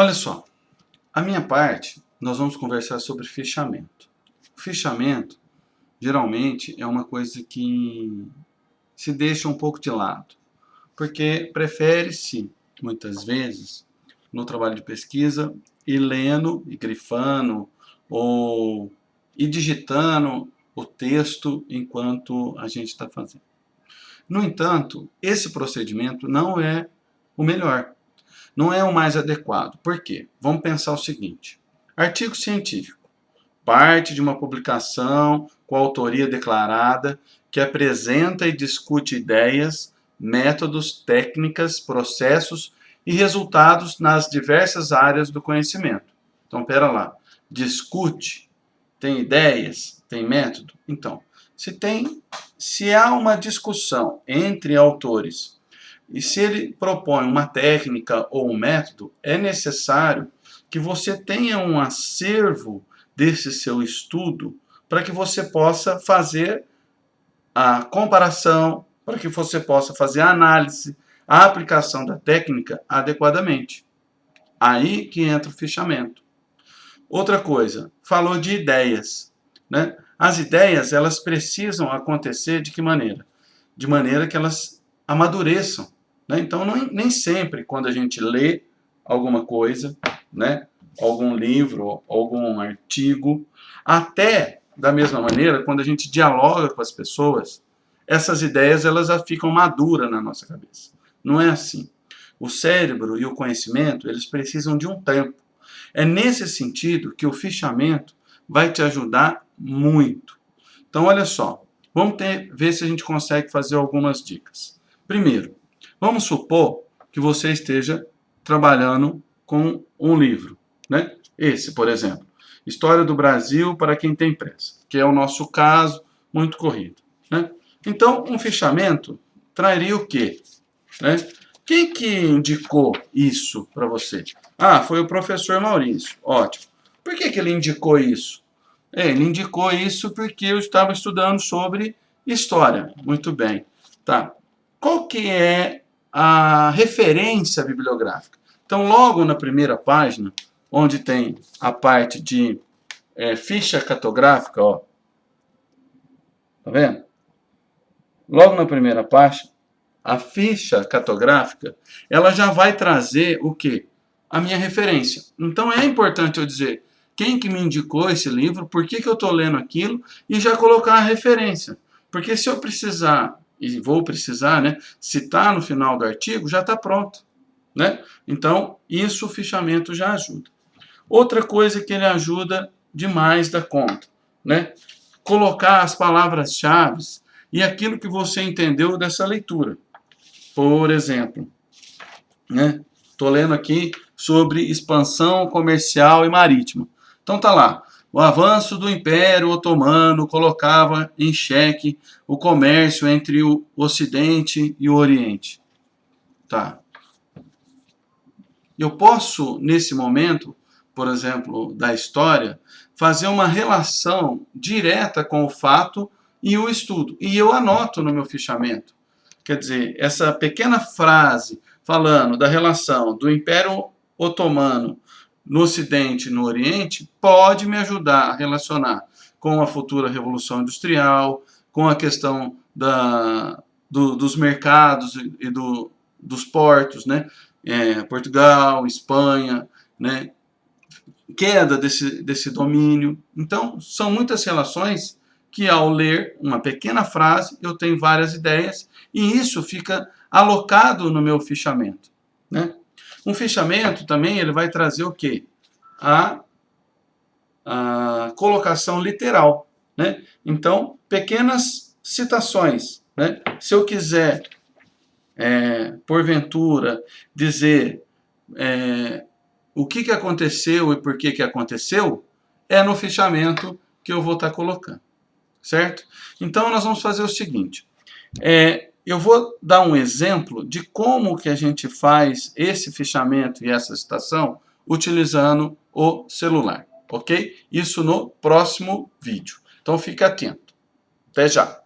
Olha só, a minha parte, nós vamos conversar sobre fichamento. O fichamento, geralmente, é uma coisa que se deixa um pouco de lado, porque prefere-se, muitas vezes, no trabalho de pesquisa, ir lendo e grifando, ou ir digitando o texto enquanto a gente está fazendo. No entanto, esse procedimento não é o melhor, não é o mais adequado. Por quê? Vamos pensar o seguinte, artigo científico, parte de uma publicação com autoria declarada que apresenta e discute ideias, métodos, técnicas, processos e resultados nas diversas áreas do conhecimento. Então, pera lá, discute, tem ideias, tem método? Então, se tem, se há uma discussão entre autores e se ele propõe uma técnica ou um método, é necessário que você tenha um acervo desse seu estudo para que você possa fazer a comparação, para que você possa fazer a análise, a aplicação da técnica adequadamente. Aí que entra o fichamento. Outra coisa, falou de ideias. Né? As ideias, elas precisam acontecer de que maneira? De maneira que elas amadureçam. Né? Então, não, nem sempre, quando a gente lê alguma coisa, né? algum livro, algum artigo, até da mesma maneira, quando a gente dialoga com as pessoas, essas ideias elas já ficam maduras na nossa cabeça. Não é assim. O cérebro e o conhecimento, eles precisam de um tempo. É nesse sentido que o fichamento vai te ajudar muito. Então, olha só, vamos ter, ver se a gente consegue fazer algumas dicas. Primeiro, vamos supor que você esteja trabalhando com um livro, né? Esse, por exemplo, História do Brasil para quem tem pressa, que é o nosso caso muito corrido, né? Então, um fichamento traria o quê? Né? Quem que indicou isso para você? Ah, foi o professor Maurício. Ótimo. Por que, que ele indicou isso? É, ele indicou isso porque eu estava estudando sobre história. Muito bem. Tá. Qual que é a referência bibliográfica? Então, logo na primeira página, onde tem a parte de é, ficha cartográfica, ó. Tá vendo? Logo na primeira página, a ficha cartográfica, ela já vai trazer o quê? A minha referência. Então é importante eu dizer quem que me indicou esse livro, por que, que eu estou lendo aquilo, e já colocar a referência. Porque se eu precisar, e vou precisar, né, citar no final do artigo, já está pronto. Né? Então, isso o fichamento já ajuda. Outra coisa que ele ajuda demais da conta, né? colocar as palavras-chave e aquilo que você entendeu dessa leitura. Por exemplo, né? Estou lendo aqui sobre expansão comercial e marítima. Então tá lá. O avanço do Império Otomano colocava em xeque o comércio entre o Ocidente e o Oriente. Tá. Eu posso, nesse momento, por exemplo, da história, fazer uma relação direta com o fato e o estudo. E eu anoto no meu fichamento. Quer dizer, essa pequena frase falando da relação do Império Otomano no Ocidente e no Oriente pode me ajudar a relacionar com a futura Revolução Industrial, com a questão da, do, dos mercados e do, dos portos, né? É, Portugal, Espanha, né? queda desse, desse domínio. Então, são muitas relações que ao ler uma pequena frase, eu tenho várias ideias e isso fica alocado no meu fichamento. Né? Um fichamento também ele vai trazer o quê? A, a colocação literal. Né? Então, pequenas citações. Né? Se eu quiser, é, porventura, dizer é, o que, que aconteceu e por que, que aconteceu, é no fichamento que eu vou estar colocando certo? Então, nós vamos fazer o seguinte. É, eu vou dar um exemplo de como que a gente faz esse fichamento e essa citação utilizando o celular, ok? Isso no próximo vídeo. Então, fique atento. Até já!